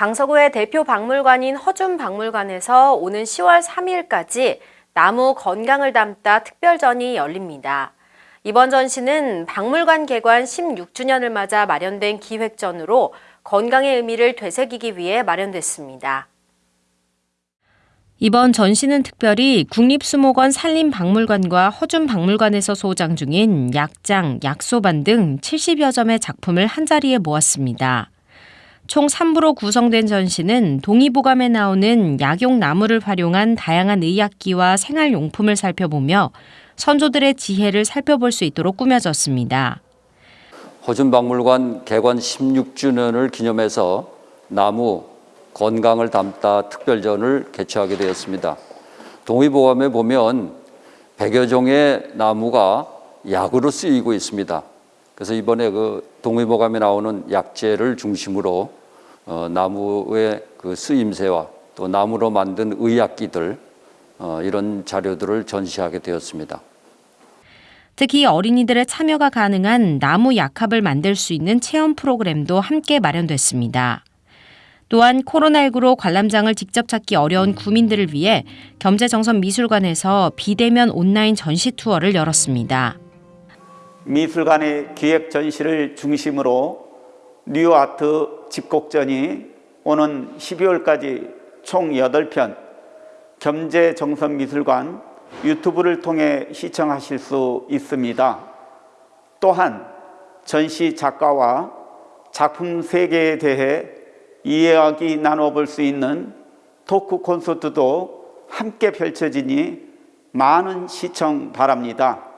강서구의 대표 박물관인 허준 박물관에서 오는 10월 3일까지 나무 건강을 담다 특별전이 열립니다. 이번 전시는 박물관 개관 16주년을 맞아 마련된 기획전으로 건강의 의미를 되새기기 위해 마련됐습니다. 이번 전시는 특별히 국립수목원 산림박물관과 허준박물관에서 소장 중인 약장, 약소반 등 70여 점의 작품을 한자리에 모았습니다. 총 3부로 구성된 전시는 동의보감에 나오는 약용 나무를 활용한 다양한 의약기와 생활용품을 살펴보며 선조들의 지혜를 살펴볼 수 있도록 꾸며졌습니다. 호준박물관 개관 16주년을 기념해서 나무 건강을 담다 특별전을 개최하게 되었습니다. 동의보감에 보면 100여 종의 나무가 약으로 쓰이고 있습니다. 그래서 이번에 그 동의보감에 나오는 약재를 중심으로 어, 나무의 그 쓰임새와 또 나무로 만든 의약기들 어, 이런 자료들을 전시하게 되었습니다. 특히 어린이들의 참여가 가능한 나무 약합을 만들 수 있는 체험 프로그램도 함께 마련됐습니다. 또한 코로나19로 관람장을 직접 찾기 어려운 구민들을 위해 겸재정선미술관에서 비대면 온라인 전시 투어를 열었습니다. 미술관의 기획 전시를 중심으로 New Art 집콕전이 오는 12월까지 총 8편 겸재정선미술관 유튜브를 통해 시청하실 수 있습니다. 또한 전시 작가와 작품 세계에 대해 이야기 나눠볼 수 있는 토크 콘서트도 함께 펼쳐지니 많은 시청 바랍니다.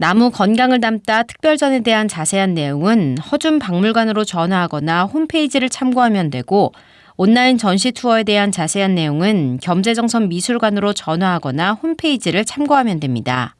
나무 건강을 담다 특별전에 대한 자세한 내용은 허준 박물관으로 전화하거나 홈페이지를 참고하면 되고 온라인 전시 투어에 대한 자세한 내용은 겸재정선 미술관으로 전화하거나 홈페이지를 참고하면 됩니다.